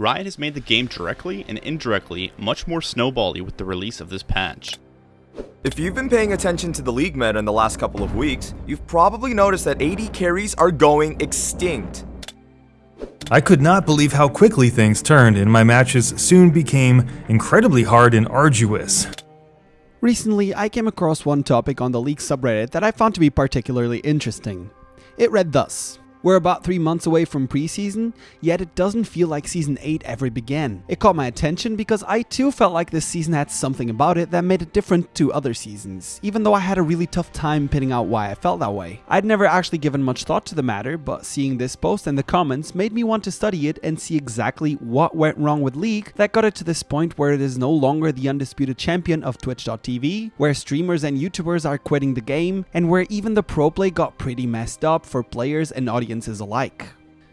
Riot has made the game directly and indirectly much more snowbally with the release of this patch. If you've been paying attention to the league meta in the last couple of weeks, you've probably noticed that AD carries are going extinct. I could not believe how quickly things turned and my matches soon became incredibly hard and arduous. Recently, I came across one topic on the League subreddit that I found to be particularly interesting. It read thus we're about 3 months away from preseason, yet it doesn't feel like Season 8 ever began. It caught my attention because I too felt like this season had something about it that made it different to other seasons, even though I had a really tough time pinning out why I felt that way. I'd never actually given much thought to the matter, but seeing this post and the comments made me want to study it and see exactly what went wrong with League that got it to this point where it is no longer the undisputed champion of Twitch.tv, where streamers and YouTubers are quitting the game, and where even the pro play got pretty messed up for players and audiences audiences alike.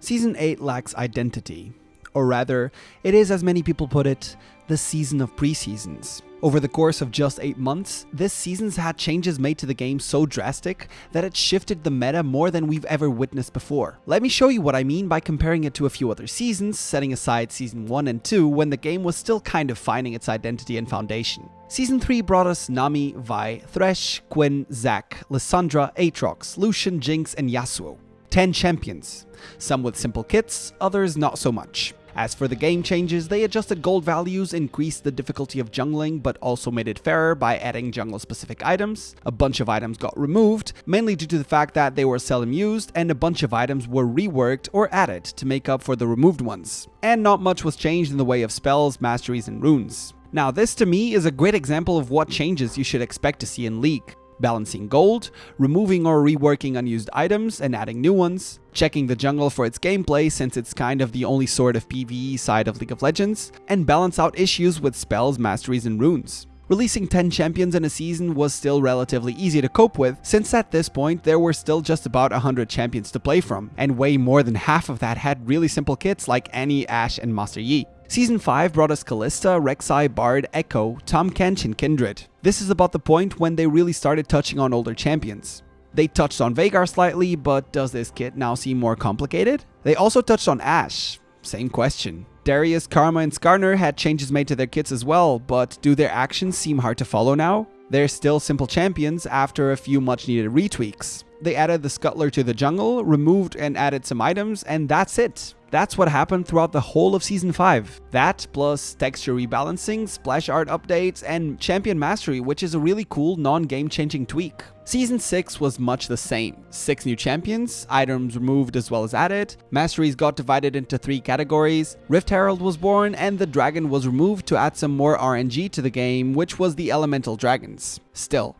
Season 8 lacks identity, or rather, it is as many people put it, the season of preseasons. Over the course of just 8 months, this season's had changes made to the game so drastic that it shifted the meta more than we've ever witnessed before. Let me show you what I mean by comparing it to a few other seasons, setting aside season 1 and 2 when the game was still kind of finding its identity and foundation. Season 3 brought us Nami, Vi, Thresh, Quinn, Zac, Lissandra, Aatrox, Lucian, Jinx, and Yasuo. 10 champions, some with simple kits, others not so much. As for the game changes, they adjusted gold values, increased the difficulty of jungling, but also made it fairer by adding jungle specific items. A bunch of items got removed, mainly due to the fact that they were seldom used, and a bunch of items were reworked or added to make up for the removed ones. And not much was changed in the way of spells, masteries, and runes. Now this to me is a great example of what changes you should expect to see in League balancing gold, removing or reworking unused items and adding new ones, checking the jungle for its gameplay since it's kind of the only sort of PvE side of League of Legends, and balance out issues with spells, masteries, and runes. Releasing 10 champions in a season was still relatively easy to cope with, since at this point there were still just about 100 champions to play from, and way more than half of that had really simple kits like Annie, Ashe, and Master Yi. Season 5 brought us Kalista, Rek'Sai, Bard, Ekko, Tahm Kench, and Kindred. This is about the point when they really started touching on older champions. They touched on Veigar slightly, but does this kit now seem more complicated? They also touched on Ashe. Same question. Darius, Karma, and Skarner had changes made to their kits as well, but do their actions seem hard to follow now? They're still simple champions after a few much needed retweaks. They added the Scuttler to the jungle, removed and added some items, and that's it. That's what happened throughout the whole of Season 5. That plus texture rebalancing, splash art updates, and champion mastery, which is a really cool non-game changing tweak. Season 6 was much the same. 6 new champions, items removed as well as added, masteries got divided into 3 categories, Rift Herald was born, and the dragon was removed to add some more RNG to the game, which was the elemental dragons. Still,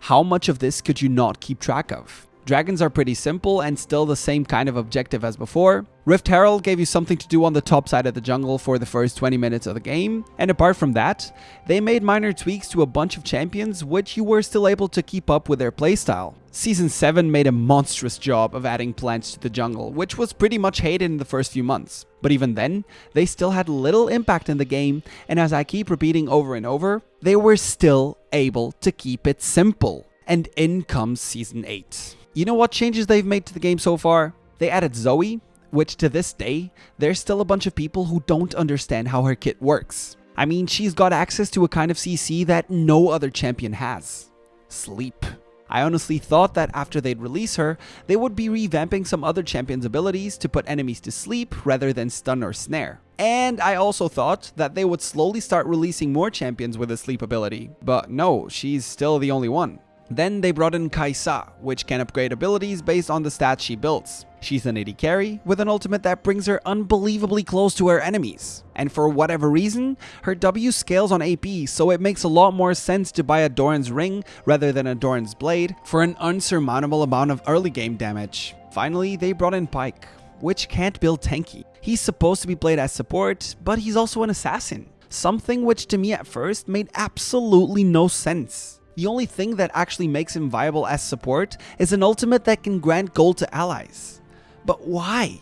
how much of this could you not keep track of? Dragons are pretty simple and still the same kind of objective as before. Rift Herald gave you something to do on the top side of the jungle for the first 20 minutes of the game, and apart from that, they made minor tweaks to a bunch of champions which you were still able to keep up with their playstyle. Season 7 made a monstrous job of adding plants to the jungle, which was pretty much hated in the first few months. But even then, they still had little impact in the game, and as I keep repeating over and over, they were still able to keep it simple. And in comes Season 8. You know what changes they've made to the game so far? They added Zoe, which to this day, there's still a bunch of people who don't understand how her kit works. I mean, she's got access to a kind of CC that no other champion has. Sleep. I honestly thought that after they'd release her, they would be revamping some other champion's abilities to put enemies to sleep rather than stun or snare. And I also thought that they would slowly start releasing more champions with a sleep ability, but no, she's still the only one. Then they brought in Kai'Sa, which can upgrade abilities based on the stats she builds. She's an AD carry, with an ultimate that brings her unbelievably close to her enemies. And for whatever reason, her W scales on AP, so it makes a lot more sense to buy a Doran's Ring rather than a Doran's Blade for an unsurmountable amount of early game damage. Finally, they brought in Pyke, which can't build tanky. He's supposed to be played as support, but he's also an assassin. Something which to me at first made absolutely no sense. The only thing that actually makes him viable as support is an ultimate that can grant gold to allies. But why?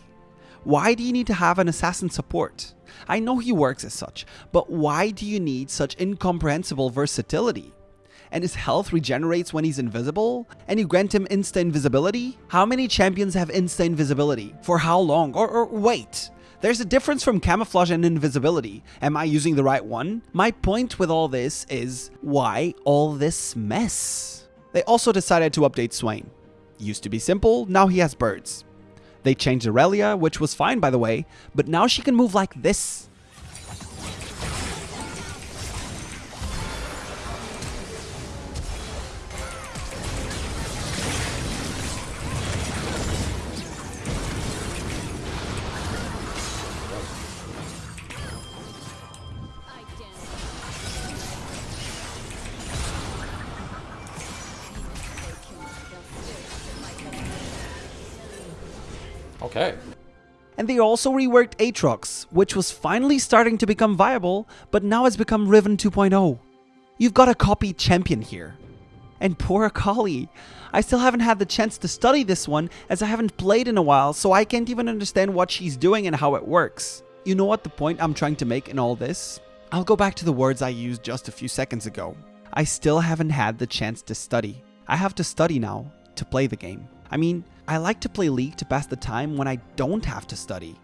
Why do you need to have an assassin support? I know he works as such, but why do you need such incomprehensible versatility? And his health regenerates when he's invisible? And you grant him insta invisibility? How many champions have insta invisibility? For how long? Or, or wait, There's a difference from camouflage and invisibility. Am I using the right one? My point with all this is why all this mess? They also decided to update Swain. Used to be simple, now he has birds. They changed Irelia, which was fine by the way, but now she can move like this. Okay. And they also reworked Aatrox, which was finally starting to become viable, but now has become Riven 2.0. You've got a copy champion here. And poor Akali. I still haven't had the chance to study this one as I haven't played in a while, so I can't even understand what she's doing and how it works. You know what the point I'm trying to make in all this? I'll go back to the words I used just a few seconds ago. I still haven't had the chance to study. I have to study now to play the game. I mean, I like to play League to pass the time when I don't have to study.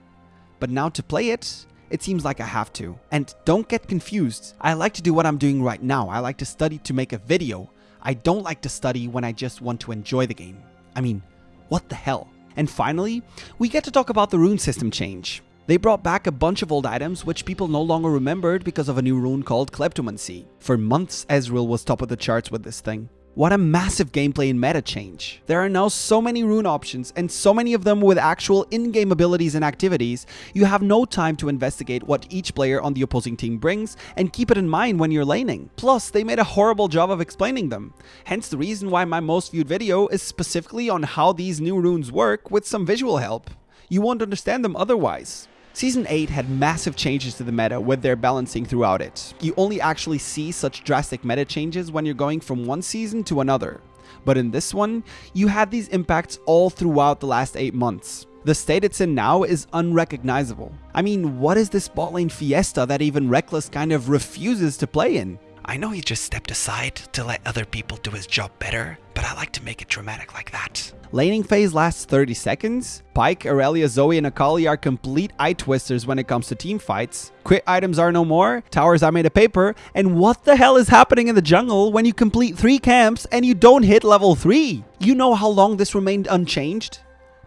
But now to play it, it seems like I have to. And don't get confused, I like to do what I'm doing right now. I like to study to make a video. I don't like to study when I just want to enjoy the game. I mean, what the hell? And finally, we get to talk about the rune system change. They brought back a bunch of old items which people no longer remembered because of a new rune called Kleptomancy. For months, Ezreal was top of the charts with this thing. What a massive gameplay and meta change. There are now so many rune options and so many of them with actual in-game abilities and activities, you have no time to investigate what each player on the opposing team brings and keep it in mind when you're laning. Plus, they made a horrible job of explaining them. Hence the reason why my most viewed video is specifically on how these new runes work with some visual help. You won't understand them otherwise. Season 8 had massive changes to the meta with their balancing throughout it. You only actually see such drastic meta changes when you're going from one season to another. But in this one, you had these impacts all throughout the last 8 months. The state it's in now is unrecognizable. I mean, what is this bot lane fiesta that even Rekkles kind of refuses to play in? I know he just stepped aside to let other people do his job better, but I like to make it dramatic like that. Laning phase lasts 30 seconds. Pyke, Irelia, Zoe, and Akali are complete eye twisters when it comes to team fights. Quit items are no more, towers are made of paper, and what the hell is happening in the jungle when you complete 3 camps and you don't hit level 3? You know how long this remained unchanged?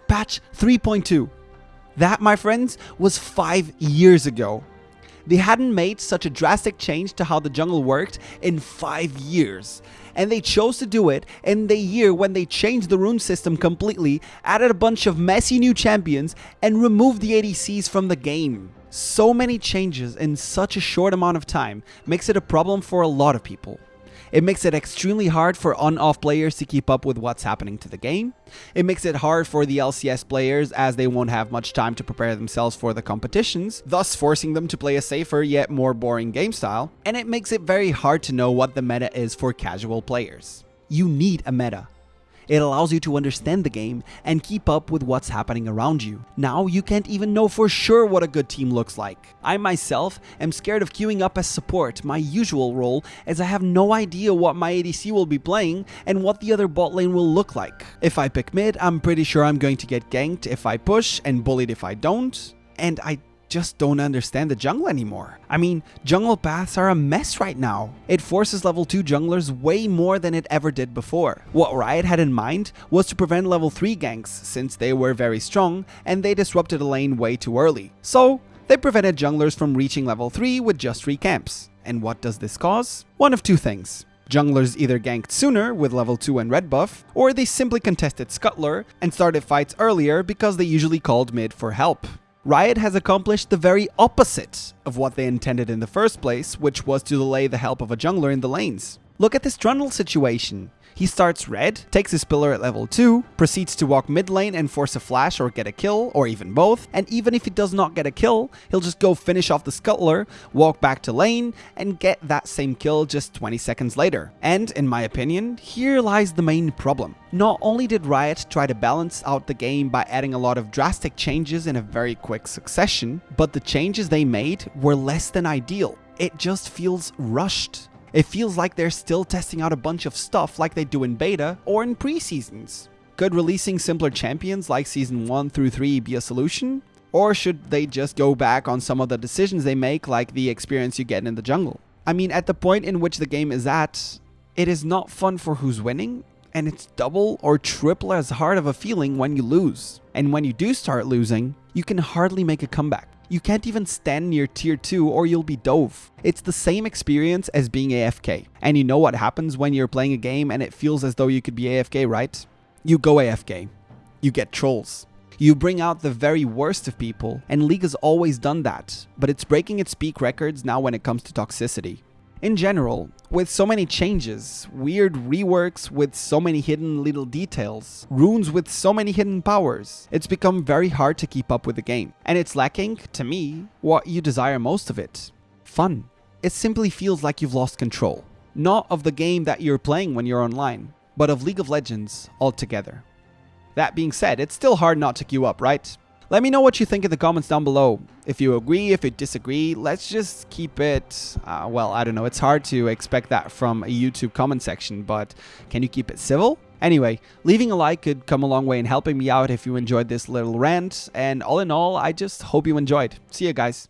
Patch 3.2. That, my friends, was 5 years ago. They hadn't made such a drastic change to how the jungle worked in 5 years and they chose to do it in the year when they changed the rune system completely, added a bunch of messy new champions, and removed the ADCs from the game. So many changes in such a short amount of time makes it a problem for a lot of people. It makes it extremely hard for on-off players to keep up with what's happening to the game. It makes it hard for the LCS players as they won't have much time to prepare themselves for the competitions, thus forcing them to play a safer yet more boring game style. And it makes it very hard to know what the meta is for casual players. You need a meta. It allows you to understand the game and keep up with what's happening around you. Now you can't even know for sure what a good team looks like. I myself am scared of queuing up as support, my usual role, as I have no idea what my ADC will be playing and what the other bot lane will look like. If I pick mid, I'm pretty sure I'm going to get ganked if I push and bullied if I don't. And I just don't understand the jungle anymore. I mean, jungle paths are a mess right now. It forces level 2 junglers way more than it ever did before. What Riot had in mind was to prevent level 3 ganks since they were very strong and they disrupted a lane way too early. So, they prevented junglers from reaching level 3 with just 3 camps. And what does this cause? One of two things. Junglers either ganked sooner with level 2 and red buff, or they simply contested Scuttler and started fights earlier because they usually called mid for help. Riot has accomplished the very opposite of what they intended in the first place, which was to delay the help of a jungler in the lanes. Look at this Trundle situation. He starts red, takes his pillar at level 2, proceeds to walk mid lane and force a flash or get a kill, or even both, and even if he does not get a kill, he'll just go finish off the scuttler, walk back to lane, and get that same kill just 20 seconds later. And, in my opinion, here lies the main problem. Not only did Riot try to balance out the game by adding a lot of drastic changes in a very quick succession, but the changes they made were less than ideal. It just feels rushed. It feels like they're still testing out a bunch of stuff like they do in beta or in pre-seasons. Could releasing simpler champions like Season 1 through 3 be a solution? Or should they just go back on some of the decisions they make, like the experience you get in the jungle? I mean, at the point in which the game is at, it is not fun for who's winning, and it's double or triple as hard of a feeling when you lose. And when you do start losing, you can hardly make a comeback. You can't even stand near tier 2 or you'll be dove. It's the same experience as being AFK. And you know what happens when you're playing a game and it feels as though you could be AFK, right? You go AFK. You get trolls. You bring out the very worst of people, and League has always done that, but it's breaking its peak records now when it comes to toxicity. In general, with so many changes, weird reworks with so many hidden little details, runes with so many hidden powers, it's become very hard to keep up with the game. And it's lacking, to me, what you desire most of it fun. It simply feels like you've lost control. Not of the game that you're playing when you're online, but of League of Legends altogether. That being said, it's still hard not to queue up, right? Let me know what you think in the comments down below. If you agree, if you disagree, let's just keep it, uh, well, I don't know, it's hard to expect that from a YouTube comment section, but can you keep it civil? Anyway, leaving a like could come a long way in helping me out if you enjoyed this little rant, and all in all, I just hope you enjoyed. See you guys.